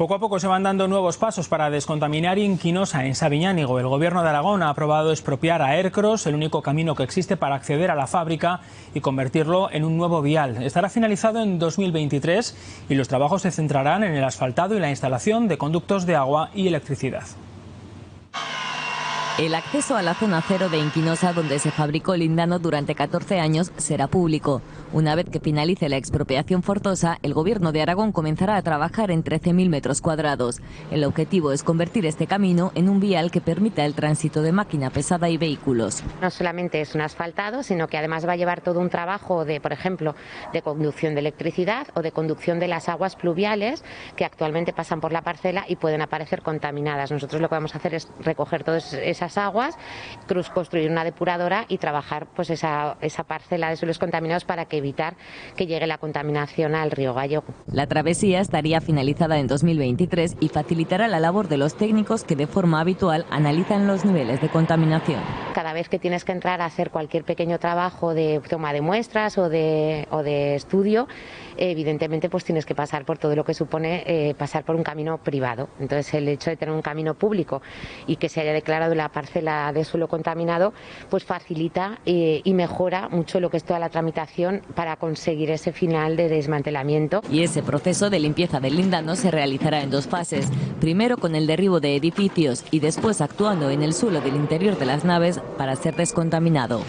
Poco a poco se van dando nuevos pasos para descontaminar Inquinosa en Sabiñánigo. El gobierno de Aragón ha aprobado expropiar a Ercros, el único camino que existe para acceder a la fábrica y convertirlo en un nuevo vial. Estará finalizado en 2023 y los trabajos se centrarán en el asfaltado y la instalación de conductos de agua y electricidad. El acceso a la zona cero de Inquinosa, donde se fabricó el lindano durante 14 años, será público. Una vez que finalice la expropiación forzosa, el Gobierno de Aragón comenzará a trabajar en 13.000 metros cuadrados. El objetivo es convertir este camino en un vial que permita el tránsito de máquina pesada y vehículos. No solamente es un asfaltado, sino que además va a llevar todo un trabajo de, por ejemplo, de conducción de electricidad o de conducción de las aguas pluviales que actualmente pasan por la parcela y pueden aparecer contaminadas. Nosotros lo que vamos a hacer es recoger todas esas aguas, construir una depuradora y trabajar pues esa, esa parcela de suelos contaminados para que evitar que llegue la contaminación al río Gallego. La travesía estaría finalizada en 2023 y facilitará la labor de los técnicos que de forma habitual analizan los niveles de contaminación. Cada vez que tienes que entrar a hacer cualquier pequeño trabajo de toma de muestras o de, estudio, evidentemente pues tienes que pasar por todo lo que supone eh, pasar por un camino privado. Entonces el hecho de tener un camino público y que se haya declarado la parcela de suelo contaminado, pues facilita eh, y mejora mucho lo que es toda la tramitación para conseguir ese final de desmantelamiento. Y ese proceso de limpieza del lindano se realizará en dos fases. Primero con el derribo de edificios y después actuando en el suelo del interior de las naves para ser descontaminado.